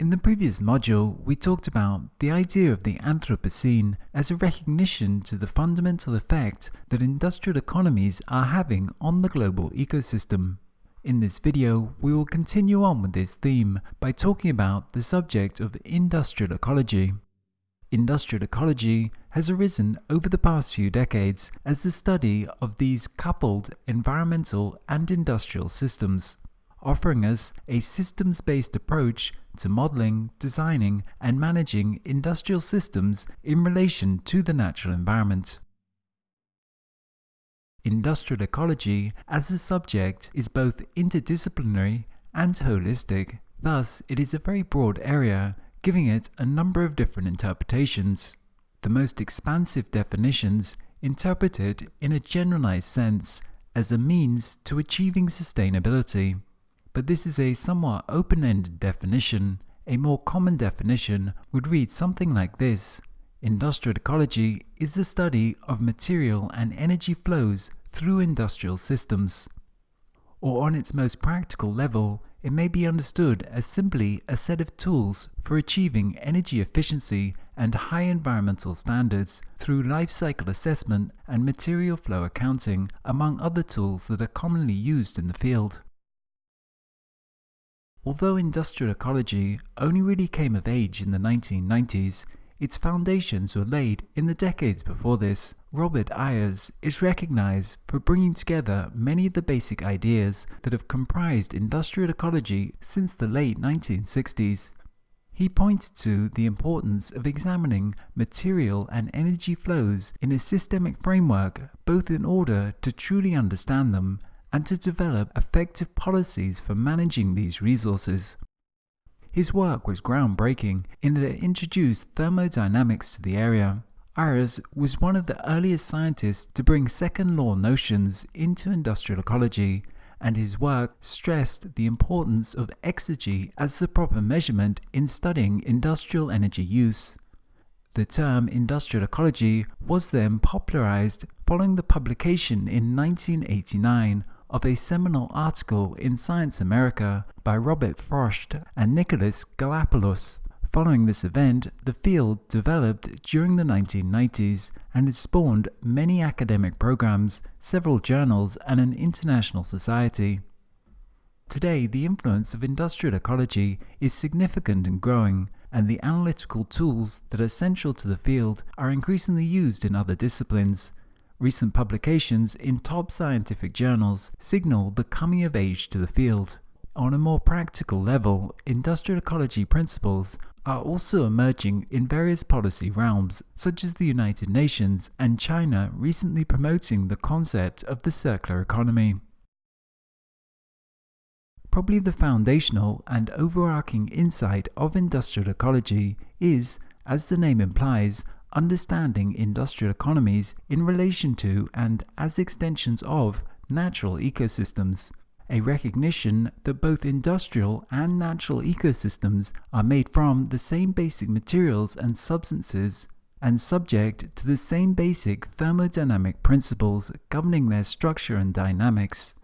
In the previous module, we talked about the idea of the Anthropocene as a recognition to the fundamental effect that industrial economies are having on the global ecosystem. In this video, we will continue on with this theme by talking about the subject of industrial ecology. Industrial ecology has arisen over the past few decades as the study of these coupled environmental and industrial systems offering us a systems-based approach to modeling, designing, and managing industrial systems in relation to the natural environment. Industrial ecology as a subject is both interdisciplinary and holistic, thus it is a very broad area, giving it a number of different interpretations. The most expansive definitions interpret it in a generalized sense as a means to achieving sustainability but this is a somewhat open-ended definition. A more common definition would read something like this. Industrial ecology is the study of material and energy flows through industrial systems. Or on its most practical level, it may be understood as simply a set of tools for achieving energy efficiency and high environmental standards through life cycle assessment and material flow accounting, among other tools that are commonly used in the field. Although industrial ecology only really came of age in the 1990s, its foundations were laid in the decades before this. Robert Ayres is recognized for bringing together many of the basic ideas that have comprised industrial ecology since the late 1960s. He pointed to the importance of examining material and energy flows in a systemic framework both in order to truly understand them and to develop effective policies for managing these resources. His work was groundbreaking in that it introduced thermodynamics to the area. Ayres was one of the earliest scientists to bring second law notions into industrial ecology, and his work stressed the importance of exergy as the proper measurement in studying industrial energy use. The term industrial ecology was then popularized following the publication in 1989 of a seminal article in Scientific American by Robert Frosch and Nicholas Gallopoulos. Following this event, the field developed during the 1990s and it spawned many academic programs, several journals, and an international society. Today, the influence of industrial ecology is significant and growing, and the analytical tools that are central to the field are increasingly used in other disciplines, Recent publications in top scientific journals signal the coming of age to the field. On a more practical level, industrial ecology principles are also emerging in various policy realms, such as the United Nations and China recently promoting the concept of the circular economy. Probably the foundational and overarching insight of industrial ecology is, as the name implies, understanding industrial economies in relation to and as extensions of natural ecosystems, a recognition that both industrial and natural ecosystems are made from the same basic materials and substances and subject to the same basic thermodynamic principles governing their structure and dynamics.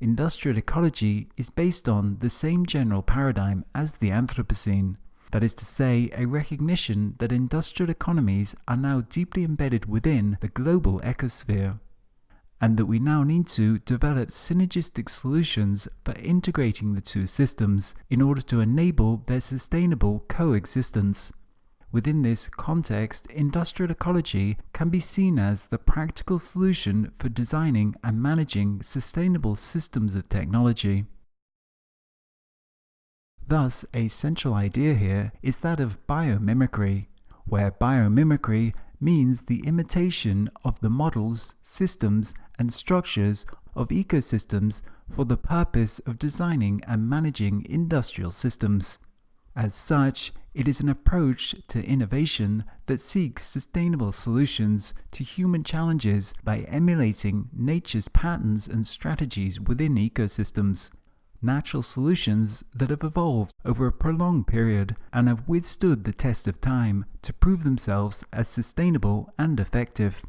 Industrial ecology is based on the same general paradigm as the Anthropocene, that is to say, a recognition that industrial economies are now deeply embedded within the global ecosphere, and that we now need to develop synergistic solutions for integrating the two systems in order to enable their sustainable coexistence. Within this context, industrial ecology can be seen as the practical solution for designing and managing sustainable systems of technology. Thus, a central idea here is that of biomimicry, where biomimicry means the imitation of the models, systems, and structures of ecosystems for the purpose of designing and managing industrial systems. As such, it is an approach to innovation that seeks sustainable solutions to human challenges by emulating nature's patterns and strategies within ecosystems natural solutions that have evolved over a prolonged period and have withstood the test of time to prove themselves as sustainable and effective.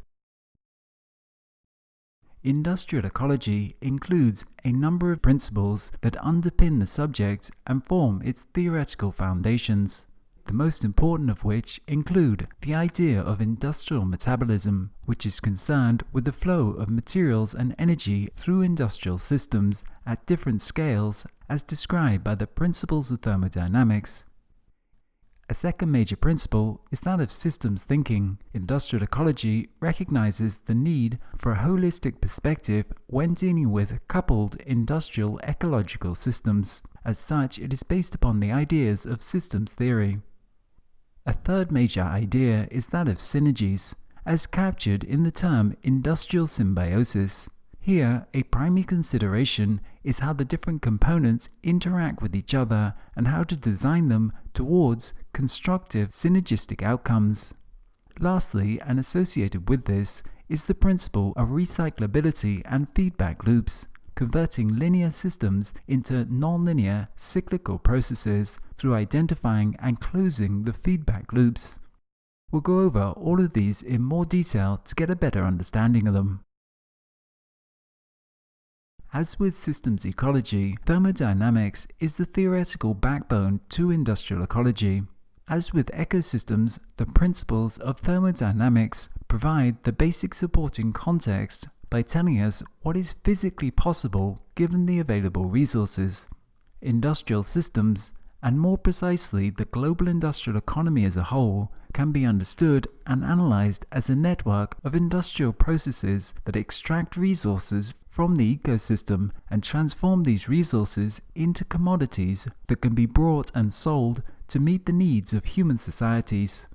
industrial ecology includes a number of principles that underpin the subject and form its theoretical foundations the most important of which include the idea of industrial metabolism, which is concerned with the flow of materials and energy through industrial systems at different scales as described by the principles of thermodynamics. A second major principle is that of systems thinking. Industrial ecology recognizes the need for a holistic perspective when dealing with coupled industrial ecological systems. As such, it is based upon the ideas of systems theory. A third major idea is that of synergies, as captured in the term industrial symbiosis. Here, a primary consideration is how the different components interact with each other and how to design them towards constructive synergistic outcomes. Lastly, and associated with this, is the principle of recyclability and feedback loops converting linear systems into nonlinear cyclical processes through identifying and closing the feedback loops. We'll go over all of these in more detail to get a better understanding of them. As with systems ecology, thermodynamics is the theoretical backbone to industrial ecology. As with ecosystems, the principles of thermodynamics provide the basic supporting context by telling us what is physically possible given the available resources. Industrial systems, and more precisely the global industrial economy as a whole, can be understood and analyzed as a network of industrial processes that extract resources from the ecosystem and transform these resources into commodities that can be brought and sold to meet the needs of human societies.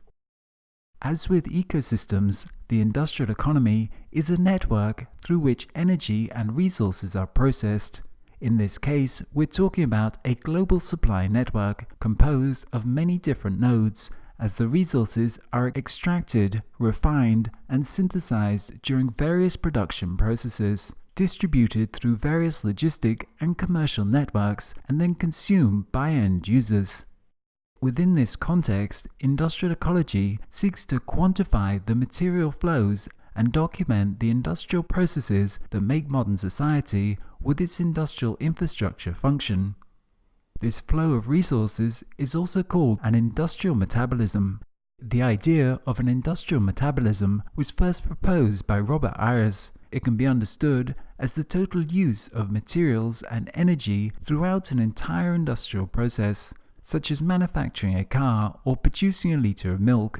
As with ecosystems, the industrial economy is a network through which energy and resources are processed. In this case, we're talking about a global supply network composed of many different nodes as the resources are extracted, refined, and synthesized during various production processes, distributed through various logistic and commercial networks, and then consumed by end users. Within this context, industrial ecology seeks to quantify the material flows and document the industrial processes that make modern society with its industrial infrastructure function. This flow of resources is also called an industrial metabolism. The idea of an industrial metabolism was first proposed by Robert Ayres. It can be understood as the total use of materials and energy throughout an entire industrial process such as manufacturing a car or producing a litre of milk.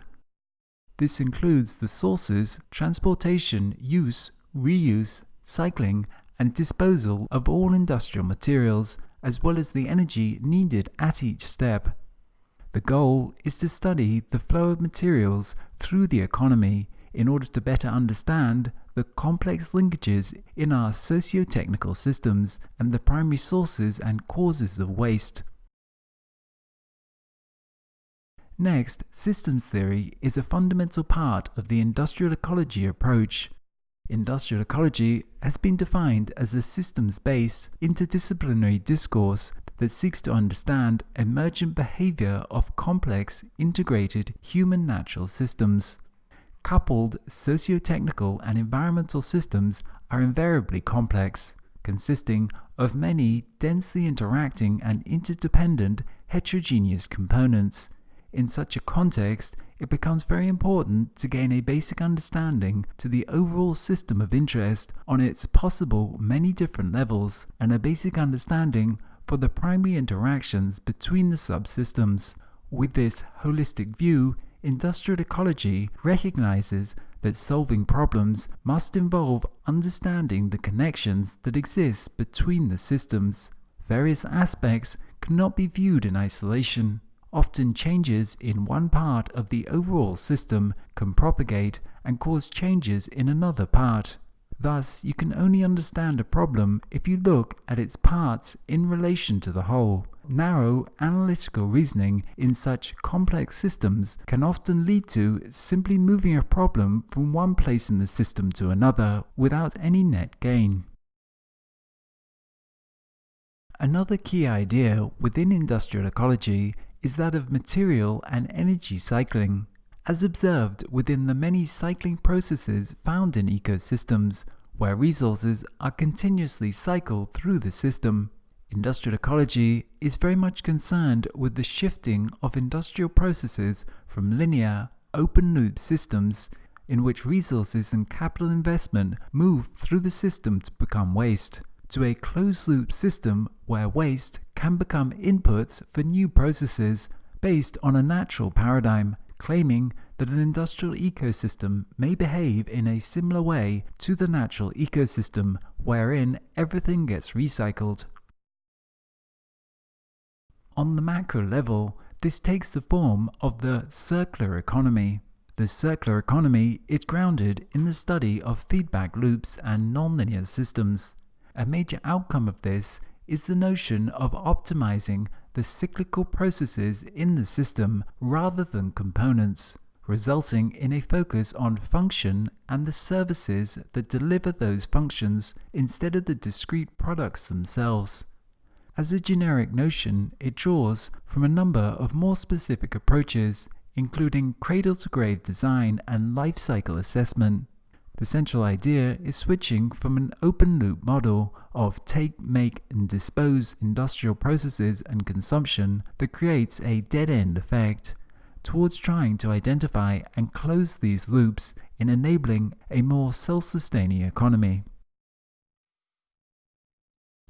This includes the sources, transportation, use, reuse, cycling, and disposal of all industrial materials, as well as the energy needed at each step. The goal is to study the flow of materials through the economy in order to better understand the complex linkages in our socio-technical systems and the primary sources and causes of waste. Next, systems theory is a fundamental part of the industrial ecology approach. Industrial ecology has been defined as a systems-based, interdisciplinary discourse that seeks to understand emergent behavior of complex, integrated human natural systems. Coupled socio-technical and environmental systems are invariably complex, consisting of many densely interacting and interdependent heterogeneous components. In such a context, it becomes very important to gain a basic understanding to the overall system of interest on its possible many different levels and a basic understanding for the primary interactions between the subsystems. With this holistic view, industrial ecology recognizes that solving problems must involve understanding the connections that exist between the systems. Various aspects cannot be viewed in isolation. Often changes in one part of the overall system can propagate and cause changes in another part. Thus, you can only understand a problem if you look at its parts in relation to the whole. Narrow analytical reasoning in such complex systems can often lead to simply moving a problem from one place in the system to another without any net gain. Another key idea within industrial ecology is that of material and energy cycling. As observed within the many cycling processes found in ecosystems, where resources are continuously cycled through the system. Industrial ecology is very much concerned with the shifting of industrial processes from linear, open loop systems in which resources and capital investment move through the system to become waste, to a closed loop system where waste can become inputs for new processes based on a natural paradigm, claiming that an industrial ecosystem may behave in a similar way to the natural ecosystem wherein everything gets recycled. On the macro level, this takes the form of the circular economy. The circular economy is grounded in the study of feedback loops and nonlinear systems. A major outcome of this is the notion of optimizing the cyclical processes in the system rather than components, resulting in a focus on function and the services that deliver those functions instead of the discrete products themselves. As a generic notion, it draws from a number of more specific approaches, including cradle-to-grave design and life cycle assessment. The central idea is switching from an open-loop model of take, make, and dispose industrial processes and consumption that creates a dead-end effect, towards trying to identify and close these loops in enabling a more self-sustaining economy.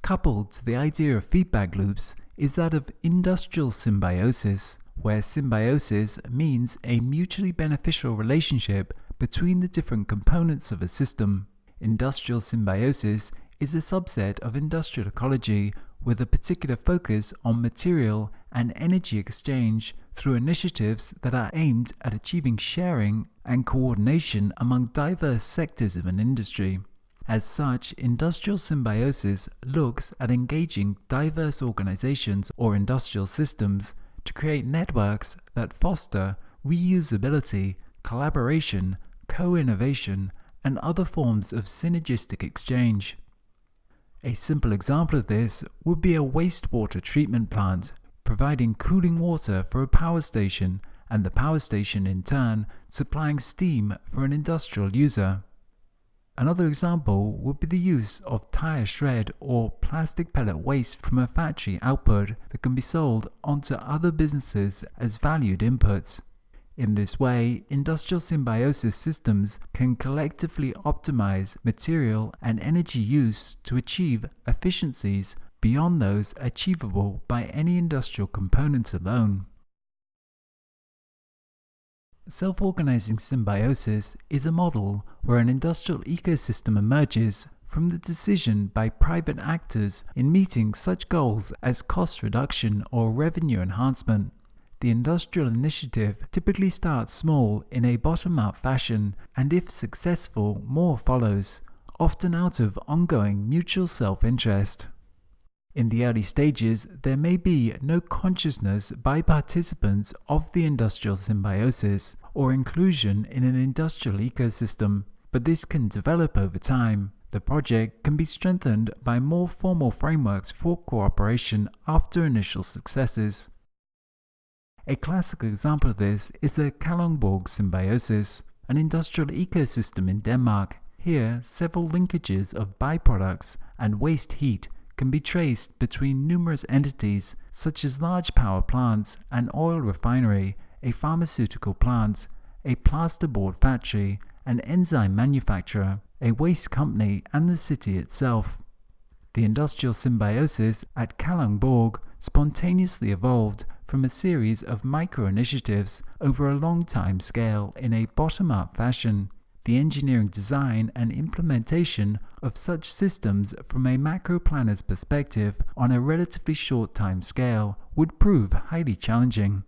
Coupled to the idea of feedback loops is that of industrial symbiosis, where symbiosis means a mutually beneficial relationship between the different components of a system. Industrial symbiosis is a subset of industrial ecology with a particular focus on material and energy exchange through initiatives that are aimed at achieving sharing and coordination among diverse sectors of an industry. As such, industrial symbiosis looks at engaging diverse organizations or industrial systems to create networks that foster reusability, collaboration, co-innovation, and other forms of synergistic exchange. A simple example of this would be a wastewater treatment plant providing cooling water for a power station and the power station in turn supplying steam for an industrial user. Another example would be the use of tire shred or plastic pellet waste from a factory output that can be sold onto other businesses as valued inputs. In this way, industrial symbiosis systems can collectively optimize material and energy use to achieve efficiencies beyond those achievable by any industrial component alone. Self-organizing symbiosis is a model where an industrial ecosystem emerges from the decision by private actors in meeting such goals as cost reduction or revenue enhancement. The industrial initiative typically starts small in a bottom-up fashion and if successful, more follows, often out of ongoing mutual self-interest. In the early stages, there may be no consciousness by participants of the industrial symbiosis or inclusion in an industrial ecosystem, but this can develop over time. The project can be strengthened by more formal frameworks for cooperation after initial successes. A classic example of this is the Kalundborg symbiosis, an industrial ecosystem in Denmark. Here, several linkages of byproducts and waste heat can be traced between numerous entities such as large power plants, an oil refinery, a pharmaceutical plant, a plasterboard factory, an enzyme manufacturer, a waste company, and the city itself. The industrial symbiosis at Kalundborg spontaneously evolved from a series of micro-initiatives over a long time scale in a bottom-up fashion the engineering design and implementation of such systems from a macro planner's perspective on a relatively short time scale would prove highly challenging.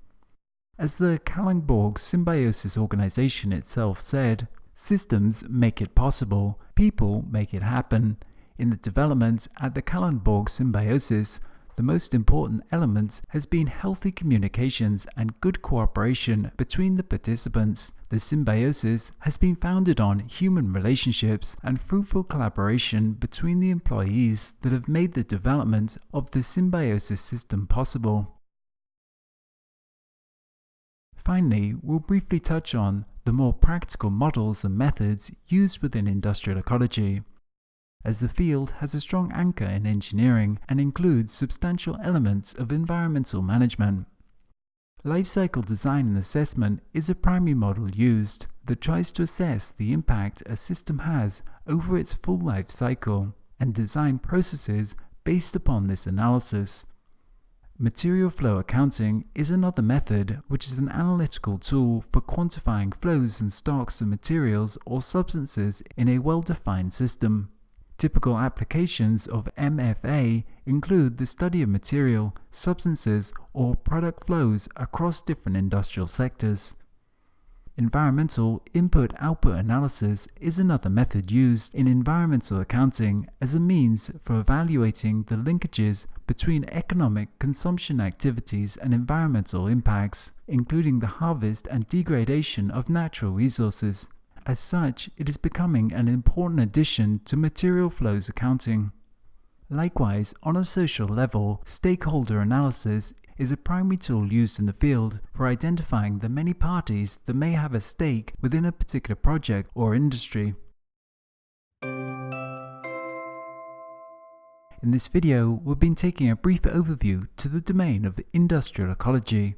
As the Kalundborg Symbiosis organization itself said, systems make it possible, people make it happen. In the development at the Kalundborg Symbiosis, the most important element has been healthy communications and good cooperation between the participants. The symbiosis has been founded on human relationships and fruitful collaboration between the employees that have made the development of the symbiosis system possible. Finally, we'll briefly touch on the more practical models and methods used within industrial ecology. As the field has a strong anchor in engineering and includes substantial elements of environmental management. Lifecycle design and assessment is a primary model used that tries to assess the impact a system has over its full life cycle and design processes based upon this analysis. Material flow accounting is another method which is an analytical tool for quantifying flows and stocks of materials or substances in a well-defined system. Typical applications of MFA include the study of material, substances, or product flows across different industrial sectors. Environmental input-output analysis is another method used in environmental accounting as a means for evaluating the linkages between economic consumption activities and environmental impacts, including the harvest and degradation of natural resources. As such, it is becoming an important addition to material flows accounting. Likewise, on a social level, stakeholder analysis is a primary tool used in the field for identifying the many parties that may have a stake within a particular project or industry. In this video, we've been taking a brief overview to the domain of industrial ecology,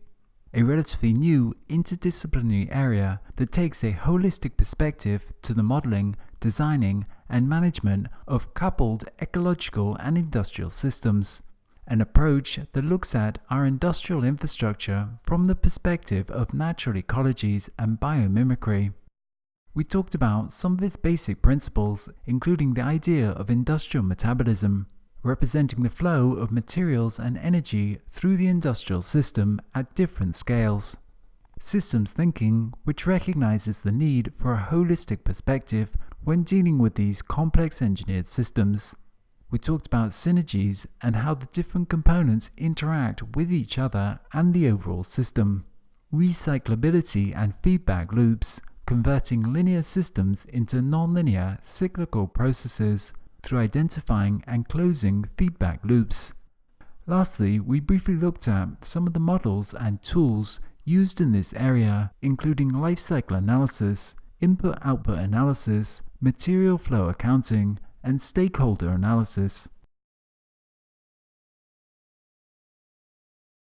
a relatively new interdisciplinary area that takes a holistic perspective to the modeling, designing, and management of coupled ecological and industrial systems an approach that looks at our industrial infrastructure from the perspective of natural ecologies and biomimicry. We talked about some of its basic principles, including the idea of industrial metabolism, representing the flow of materials and energy through the industrial system at different scales. Systems thinking, which recognizes the need for a holistic perspective when dealing with these complex engineered systems we talked about synergies and how the different components interact with each other and the overall system. Recyclability and feedback loops, converting linear systems into nonlinear cyclical processes through identifying and closing feedback loops. Lastly, we briefly looked at some of the models and tools used in this area, including life cycle analysis, input-output analysis, material flow accounting, and stakeholder analysis.